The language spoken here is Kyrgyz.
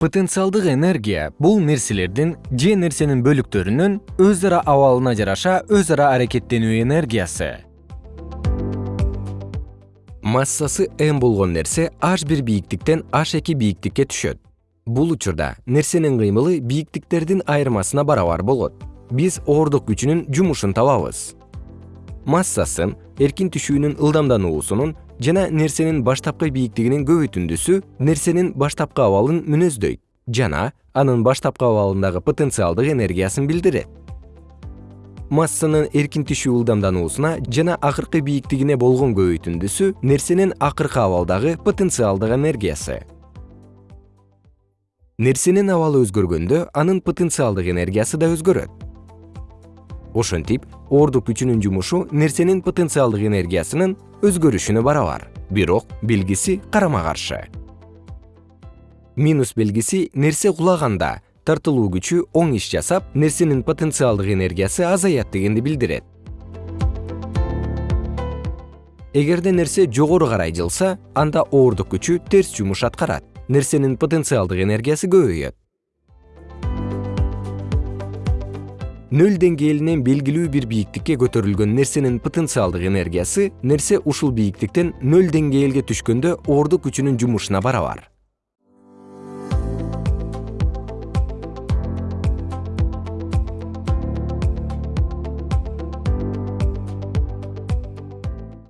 потенциалдык энергия бул нерселердин же нерсенин бөлүктөрүнүн өз ара абалына жараша өз ара аракеттенүү энергиясы. Массасы m болгон нерсе h бир бийиктиктен h эки бийиктикке түшөт. Бул учурда нерсенин кыймылы бийиктиктердин айырмасына барабар болот. Биз оордук күчүнүн жумушун табабыз. Массасын эркин түшүүнүн ылдамдануусунун жана нерсенин баштапкы бийиктигинин көбөйтүндүсү нерсенин баштапкы абалын мүнөздөйт жана анын баштапкы абалындагы потенциалдык энергиясын билдирет. Массанын эркин түшүү ылдамдануусуна жана акыркы бийиктигине болгон көбөйтүндүсү нерсенин акыркы абалдагы потенциалдык энергиясы. Нерсенин абалы өзгөргөндө анын потенциалдык энергиясы да өзгөрөт ошентип оордук күчүнүн жумушу нерсенин потенциалдык энергиясынын өзгөрүшүнө барабар. Бирок белгиси карама каршы. Минус белгиси нерсе кулаганда тартылуу күчү оң иш жасап нерсенин потенциалдык энергиясы азаят дегенди билдирет. Эгерде нерсе жогору карай жылса анда оордук күчү терс жумуш аткарат. Нерсенин потенциалдык энергиясы көбөйөт нөл деңгээлинен белгилүү бир бийиктикке көтөрүлгөн нерсенин потенциалдык энергиясы нерсе ушул бийиктиктен нөл деңгээлге түшкөндө оордук күчүнүн жумушуна барабар